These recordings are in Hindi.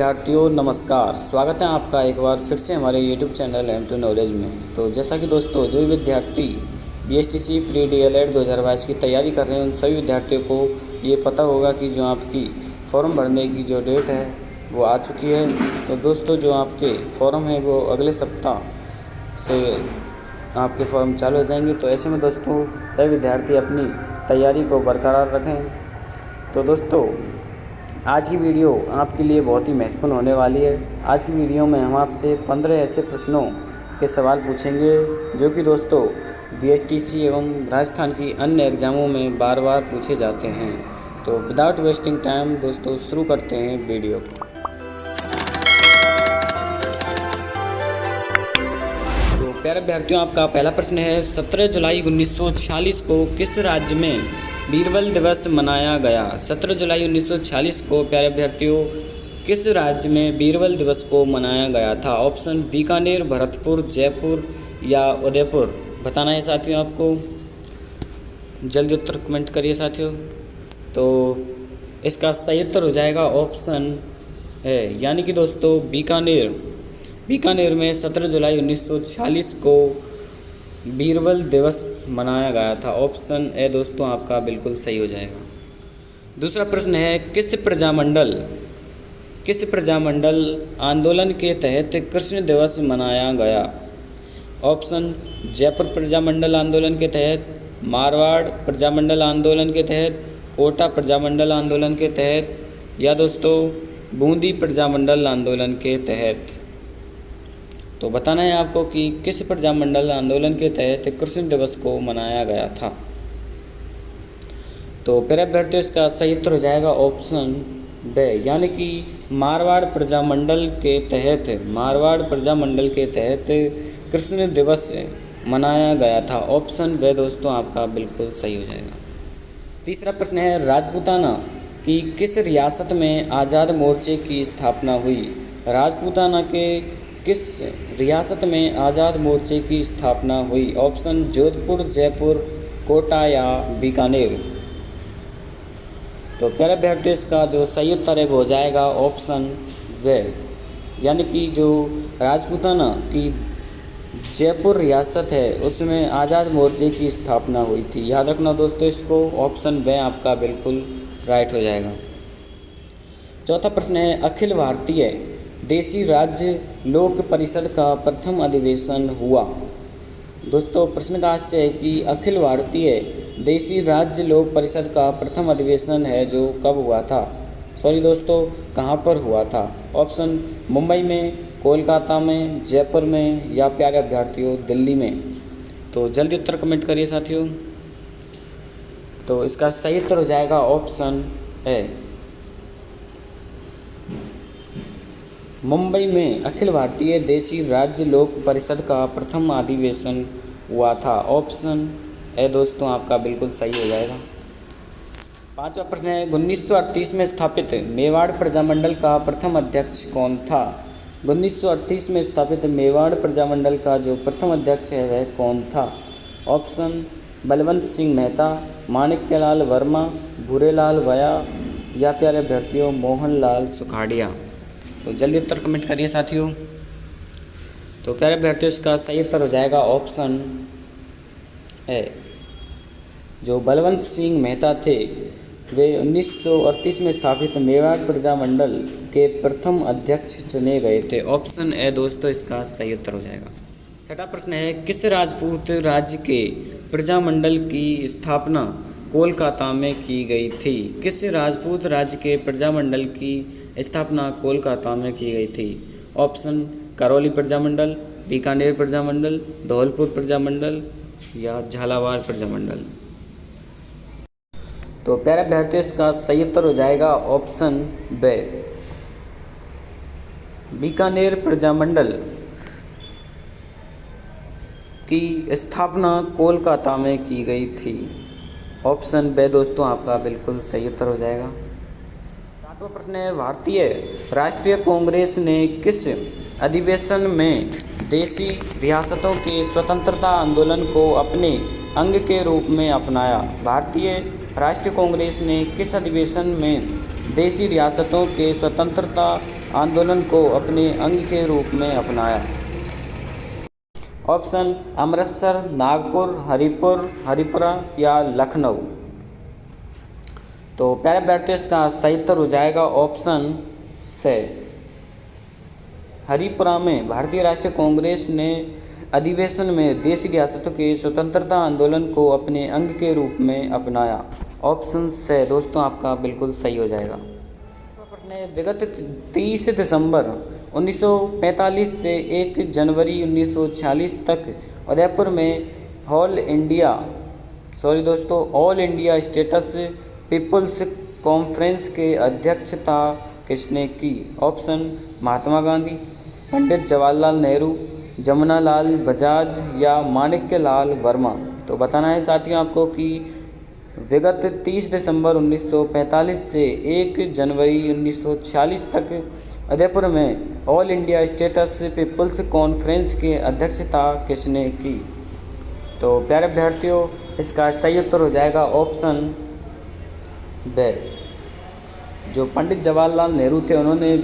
विद्यार्थियों, नमस्कार। स्वागत है आपका एक बार फिर से हमारे YouTube channel M two knowledge में। तो जैसा कि दोस्तों, जो विद्यार्थी B S T C pre D L Ed दो हज़ार बाईस की तैयारी कर रहे हैं, उन सभी विद्यार्थियों को ये पता होगा कि जो आपकी फॉर्म भरने की जो डेट है, वो आ चुकी है। तो दोस्तों, जो आपके फॉर्म है, वो अगले सप्ताह से आपके फॉर्म चालू हो जाएँगे। तो ऐसे में दोस्तों, सभी विद्यार्थी अपनी तैयारी को बरकरार रखें। तो दोस्तों आज की वीडियो आपके लिए बहुत ही महत्वपूर्ण होने वाली है। आज की वीडियो में हम आपसे पंद्रह ऐसे प्रश्नों के सवाल पूछेंगे, जो कि दोस्तों बीएसटीसी एवं राजस्थान की अन्य एग्ज़ामों में बार बार पूछे जाते हैं। तो विदाउट वेस्टिंग टाइम दोस्तों, शुरू करते हैं वीडियो। तो प्यारे अभ्यर्थियों, आपका पहला प्रश्न है, सत्रह जुलाई 1946 को किस राज्य में बीरबल दिवस मनाया गया। 17 जुलाई 1946 को, प्यारे अभ्यर्थियों, किस राज्य में बीरबल दिवस को मनाया गया था? ऑप्शन बीकानेर, भरतपुर, जयपुर या उदयपुर? बताना है साथियों आपको। जल्दी उत्तर कमेंट करिए साथियों। तो इसका सही उत्तर हो जाएगा ऑप्शन है यानी कि दोस्तों, बीकानेर। बीकानेर में 17 जुलाई 1946 को बीरबल दिवस मनाया गया था। ऑप्शन ए दोस्तों, आपका बिल्कुल सही हो जाएगा। दूसरा प्रश्न है, किस प्रजामंडल किस प्रजामंडल आंदोलन के तहत कृष्ण दिवस मनाया गया? ऑप्शन, जयपुर प्रजामंडल आंदोलन के तहत, मारवाड़ प्रजामंडल आंदोलन के तहत, कोटा प्रजामंडल आंदोलन के तहत, या दोस्तों, बूंदी प्रजामंडल आंदोलन के तहत? तो बताना है आपको कि किस प्रजामंडल आंदोलन के तहत कृष्ण दिवस को मनाया गया था? तो प्यारे अभ्यर्थियों इसका सही उत्तर हो जाएगा ऑप्शन बे यानी कि मारवाड़ प्रजामंडल के तहत, मारवाड़ प्रजामंडल के तहत कृष्ण दिवस मनाया गया था। ऑप्शन वे दोस्तों, आपका बिल्कुल सही हो जाएगा। तीसरा प्रश्न है, राजपूताना की किस रियासत में आज़ाद मोर्चे की स्थापना हुई? राजपूताना के किस रियासत में आज़ाद मोर्चे की स्थापना हुई? ऑप्शन जोधपुर, जयपुर, कोटा या बीकानेर? तो प्यारे अभ्यर्थी इसका जो सही उत्तर है वो हो जाएगा ऑप्शन वे। यानी कि जो राजपूताना की जयपुर रियासत है, उसमें आज़ाद मोर्चे की स्थापना हुई थी। याद रखना दोस्तों, इसको ऑप्शन वे आपका बिल्कुल राइट हो जाएगा। चौथा प्रश्न है, अखिल भारतीय देशी राज्य लोक परिषद का प्रथम अधिवेशन हुआ। दोस्तों प्रश्न का आश्चर्य है कि अखिल भारतीय देशी राज्य लोक परिषद का प्रथम अधिवेशन है जो कब हुआ था? सॉरी दोस्तों, कहाँ पर हुआ था? ऑप्शन मुंबई में, कोलकाता में, जयपुर में या प्यारे अभ्यर्थियों दिल्ली में? तो जल्दी उत्तर कमेंट करिए साथियों। तो इसका सही उत्तर हो जाएगा ऑप्शन ए मुंबई में अखिल भारतीय देशी राज्य लोक परिषद का प्रथम अधिवेशन हुआ था। ऑप्शन ए दोस्तों, आपका बिल्कुल सही हो जाएगा। पांचवा प्रश्न है, उन्नीस सौ अड़तीस में स्थापित मेवाड़ प्रजामंडल का प्रथम अध्यक्ष कौन था? उन्नीस सौ अड़तीस में स्थापित मेवाड़ प्रजामंडल का जो प्रथम अध्यक्ष है, वह कौन था? ऑप्शन, बलवंत सिंह मेहता, माणिक्यलाल वर्मा, भूरेलाल वया या प्यारे अभ्यर्थियों, मोहनलाल सुखाड़िया। तो जल्दी उत्तर कमेंट करिए साथियों। तो प्यारे अभ्यर्थियों इसका सही उत्तर हो जाएगा ऑप्शन ए जो बलवंत सिंह मेहता थे, वे 1938 में स्थापित मेवाड़ प्रजामंडल के प्रथम अध्यक्ष चुने गए थे। ऑप्शन ए दोस्तों, इसका सही उत्तर हो जाएगा। छठा प्रश्न है, किस राजपूत राज्य के प्रजामंडल की स्थापना कोलकाता में की गई थी? किस राजपूत राज्य के प्रजामंडल की स्थापना कोलकाता में की गई थी। ऑप्शन, करौली प्रजामंडल, बीकानेर प्रजामंडल, धौलपुर प्रजामंडल या झालावाड़ प्रजामंडल। तो प्यारे अभ्यर्थियों इसका सही उत्तर हो जाएगा ऑप्शन बे। बीकानेर प्रजामंडल की स्थापना कोलकाता में की गई थी। ऑप्शन बे, दोस्तों, आपका बिल्कुल सही उत्तर हो जाएगा। तो प्रश्न है। भारतीय राष्ट्रीय कांग्रेस ने किस अधिवेशन में देशी रियासतों के स्वतंत्रता आंदोलन को अपने अंग के रूप में अपनाया? भारतीय राष्ट्रीय कांग्रेस ने किस अधिवेशन में देशी रियासतों के स्वतंत्रता आंदोलन को अपने अंग के रूप में अपनाया? ऑप्शन, अमृतसर, नागपुर, हरिपुर, हरिपुरा या लखनऊ। तो प्यारे अभ्यर्थियों इसका सही उत्तर हो जाएगा ऑप्शन से। हरिपुरा में भारतीय राष्ट्रीय कांग्रेस ने अधिवेशन में देश रियासतों के स्वतंत्रता आंदोलन को अपने अंग के रूप में अपनाया। ऑप्शन से दोस्तों, आपका बिल्कुल सही हो जाएगा। प्रश्न है विगत 30 दिसंबर 1945 से 1 जनवरी 1946 तक उदयपुर में ऑल इंडिया, सॉरी दोस्तों, all India states people's conference के अध्यक्षता किसने की? ऑप्शन, महात्मा गांधी, पंडित जवाहरलाल नेहरू, जमुनालाल बजाज या माणिक्य लाल वर्मा। तो बताना है साथियों आपको कि विगत 30 दिसंबर 1945 से 1 जनवरी 1946 तक उदयपुर में all India states people's conference की अध्यक्षता किसने की? तो प्यारे अभ्यर्थियों इसका सही उत्तर हो जाएगा ऑप्शन बे जो पंडित जवाहरलाल नेहरू थे, उन्होंने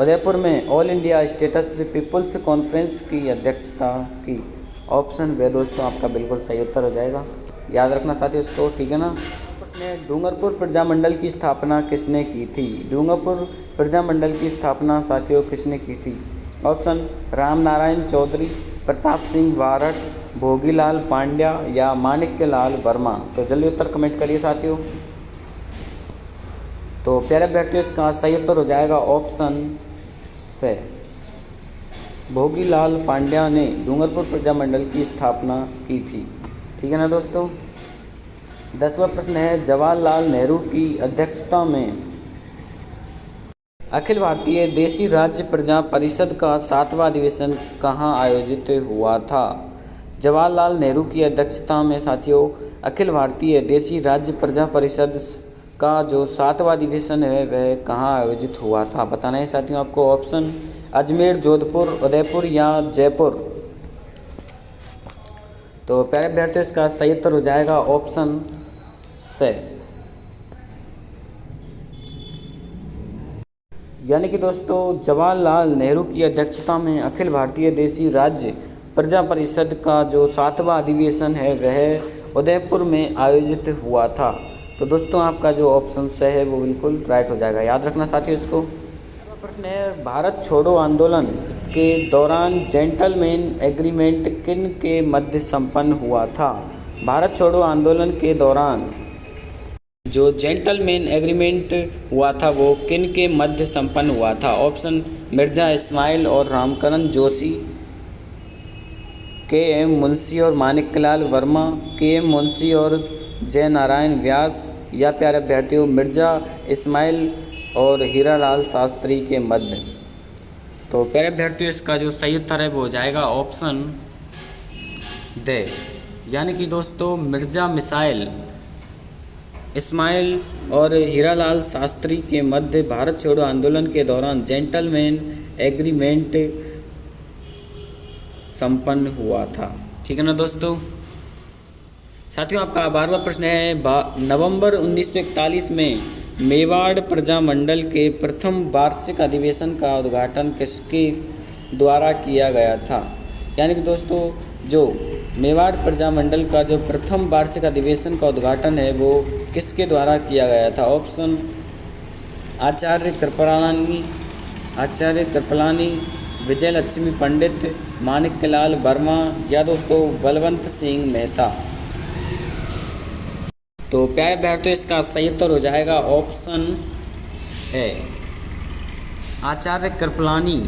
उदयपुर में all India states people's conference की अध्यक्षता की। ऑप्शन वे दोस्तों, आपका बिल्कुल सही उत्तर हो जाएगा। याद रखना साथियों इसको, ठीक है ना? उसने डूंगरपुर प्रजामंडल की स्थापना किसने की थी? डूंगरपुर प्रजामंडल की स्थापना साथियों किसने की थी? ऑप्शन राम नारायण चौधरी, प्रताप सिंह वारट, भोगीलाल पांड्या या माणिक्य लाल वर्मा। तो जल्दी उत्तर कमेंट करिए साथियों। तो प्यारे अभ्यर्थियों इसका सही उत्तर हो जाएगा ऑप्शन से। भोगीलाल पांड्या ने डूंगरपुर प्रजामंडल की स्थापना की थी। ठीक है ना दोस्तों? दसवां प्रश्न है, जवाहरलाल नेहरू की अध्यक्षता में अखिल भारतीय देशी राज्य प्रजा परिषद का सातवां अधिवेशन कहाँ आयोजित हुआ था? जवाहरलाल नेहरू की अध्यक्षता में साथियों, अखिल भारतीय देशी राज्य प्रजा परिषद का जो सातवां अधिवेशन है, वह कहाँ आयोजित हुआ था? बताना है साथियों आपको ऑप्शन अजमेर, जोधपुर, उदयपुर या जयपुर। तो प्यारे अभ्यर्थियों इसका सही उत्तर हो जाएगा ऑप्शन से यानी कि दोस्तों, जवाहरलाल नेहरू की अध्यक्षता में अखिल भारतीय देशी राज्य प्रजा परिषद का जो सातवां अधिवेशन है, वह उदयपुर में आयोजित हुआ था। तो दोस्तों आपका जो ऑप्शन से है, वो बिल्कुल राइट हो जाएगा। याद रखना साथियों इसको। प्रश्न है भारत छोड़ो आंदोलन के दौरान जेंटलमैन एग्रीमेंट किन के मध्य संपन्न हुआ था? भारत छोड़ो आंदोलन के दौरान जो जेंटलमैन एग्रीमेंट हुआ था, वो किन के मध्य संपन्न हुआ था? ऑप्शन मिर्ज़ा इस्माइल और रामकरण जोशी, के एम मुंशी और मानिकलाल वर्मा, के एम मुंशी और जय नारायण व्यास, या प्यारे अभ्यर्थियों, मिर्ज़ा इस्माइल और हीरा लाल शास्त्री के मध्य। तो प्यारे अभ्यर्थियों, इसका जो सही उत्तर है वो हो जाएगा ऑप्शन दे। यानी कि दोस्तों, मिर्ज़ा मिसाइल इस्माइल और हीरालाल शास्त्री के मध्य भारत छोड़ो आंदोलन के दौरान जेंटलमैन एग्रीमेंट संपन्न हुआ था। ठीक है ना दोस्तों? साथियों, आपका बारहवा प्रश्न है। नवंबर 1941 में मेवाड़ प्रजामंडल के प्रथम वार्षिक अधिवेशन का उद्घाटन किसके द्वारा किया गया था? यानी कि दोस्तों, जो मेवाड़ प्रजामंडल का जो प्रथम वार्षिक अधिवेशन का उद्घाटन है, वो किसके द्वारा किया गया था? ऑप्शन, आचार्य कृपलानी आचार्य कृपलानी विजय लक्ष्मी पंडित माणिक्यलाल वर्मा या दोस्तों, बलवंत सिंह मेहता। तो प्यारे अभ्यर्थियों इसका सही उत्तर हो जाएगा ऑप्शन है आचार्य कृपलानी।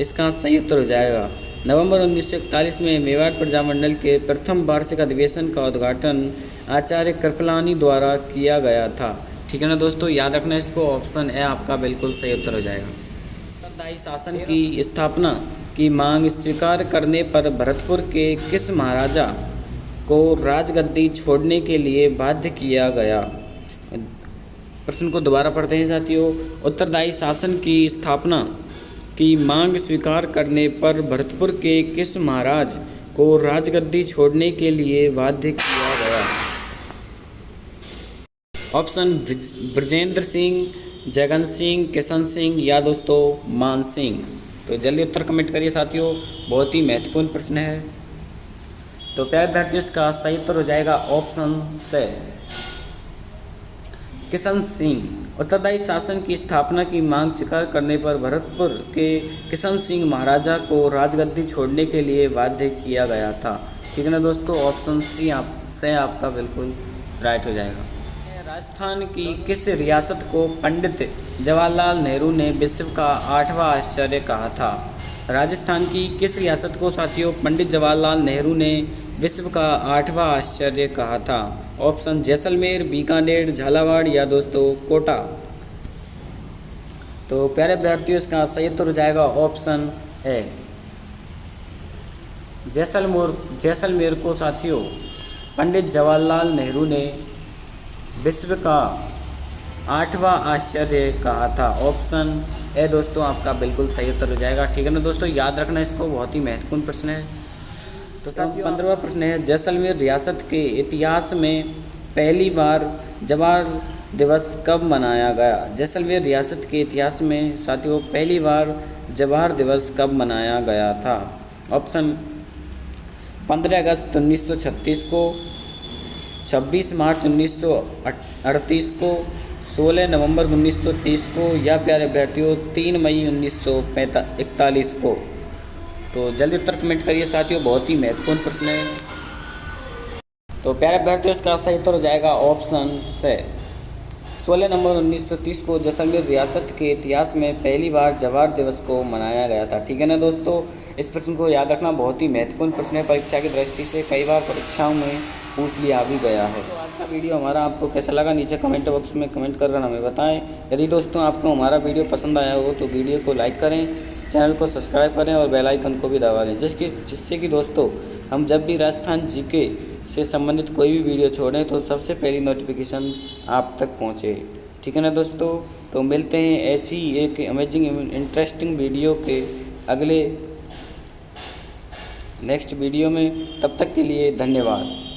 इसका सही उत्तर हो जाएगा। नवंबर 1941 में मेवाड़ प्रजामंडल के प्रथम वार्षिक अधिवेशन का उद्घाटन आचार्य कृपलानी द्वारा किया गया था। ठीक है ना दोस्तों? याद रखना इसको, ऑप्शन ए आपका बिल्कुल सही उत्तर हो जाएगा। उत्तरदायी शासन की स्थापना की मांग स्वीकार करने पर भरतपुर के किस महाराजा को राजगद्दी छोड़ने के लिए बाध्य किया गया। प्रश्न को दोबारा पढ़ते हैं साथियों। उत्तरदायी शासन की स्थापना की मांग स्वीकार करने पर भरतपुर के किस महाराज को राजगद्दी छोड़ने के लिए बाध्य किया गया? ऑप्शन ब्रजेंद्र सिंह, जगन सिंह, किशन सिंह या दोस्तों मान सिंह। तो जल्दी उत्तर कमेंट करिए साथियों। बहुत ही महत्वपूर्ण प्रश्न है। तो प्यारे विद्यार्थियों इसका सही उत्तर हो जाएगा ऑप्शन से। किशन सिंह, उत्तरदायी शासन की स्थापना की मांग स्वीकार करने पर भरतपुर के किशन सिंह महाराजा को राजगद्दी छोड़ने के लिए बाध्य किया गया था। ठीक है ना दोस्तों? ऑप्शन सी आप, से आपका बिल्कुल राइट हो जाएगा। राजस्थान की किस रियासत को पंडित जवाहरलाल नेहरू ने विश्व का आठवां आश्चर्य कहा था? राजस्थान की किस रियासत को साथियों, पंडित जवाहरलाल नेहरू ने विश्व का आठवां आश्चर्य कहा था। ऑप्शन जैसलमेर, बीकानेर, झालावाड़ या दोस्तों कोटा। तो प्यारे विद्यार्थियों, इसका सही उत्तर हो जाएगा ऑप्शन ए। जैसलमोर, जैसलमेर को साथियों, पंडित जवाहरलाल नेहरू ने विश्व का आठवां आश्चर्य कहा था। ऑप्शन ए, दोस्तों, आपका बिल्कुल सही उत्तर हो जाएगा। ठीक है ना दोस्तों? याद रखना इसको, बहुत ही महत्वपूर्ण प्रश्न है। तो साथियों पंद्रहवा प्रश्न है, जैसलमेर रियासत के इतिहास में पहली बार जवाहर दिवस कब मनाया गया? जैसलमेर रियासत के इतिहास में, साथियों, पहली बार जवाहर दिवस कब मनाया गया था? ऑप्शन, पंद्रह अगस्त 1936 को 26 मार्च 1938 को 16 नवंबर 1930 को, या प्यारे अभ्यर्थियों 3 मई उन्नीस इकतालीस को। तो जल्दी उत्तर कमेंट करिए साथियों, बहुत ही महत्वपूर्ण प्रश्न है। तो प्यारे अभ्यर्थियों, इसका सही उत्तर हो जाएगा ऑप्शन से 16 नवंबर 1930 को जैसलमेर रियासत के इतिहास में पहली बार जवाहर दिवस को मनाया गया था। ठीक है ना दोस्तों? इस प्रश्न को याद रखना बहुत ही महत्वपूर्ण प्रश्न है। परीक्षा की दृष्टि से कई बार परीक्षाओं में पूछ लिया भी गया है। तो आज का वीडियो हमारा आपको कैसा लगा? नीचे कमेंट बॉक्स में कमेंट कर हमें बताएँ। यदि दोस्तों आपको हमारा वीडियो पसंद आया हो तो वीडियो को लाइक करें। चैनल को सब्सक्राइब करें और बेल आइकन को भी दबा दें। जिसकी जिससे कि दोस्तों, हम जब भी राजस्थान जीके से संबंधित कोई भी वीडियो छोड़ें तो सबसे पहली नोटिफिकेशन आप तक पहुँचे। ठीक है ना दोस्तों? तो मिलते हैं ऐसी एक अमेजिंग इंटरेस्टिंग वीडियो के अगले नेक्स्ट वीडियो में। तब तक के लिए धन्यवाद।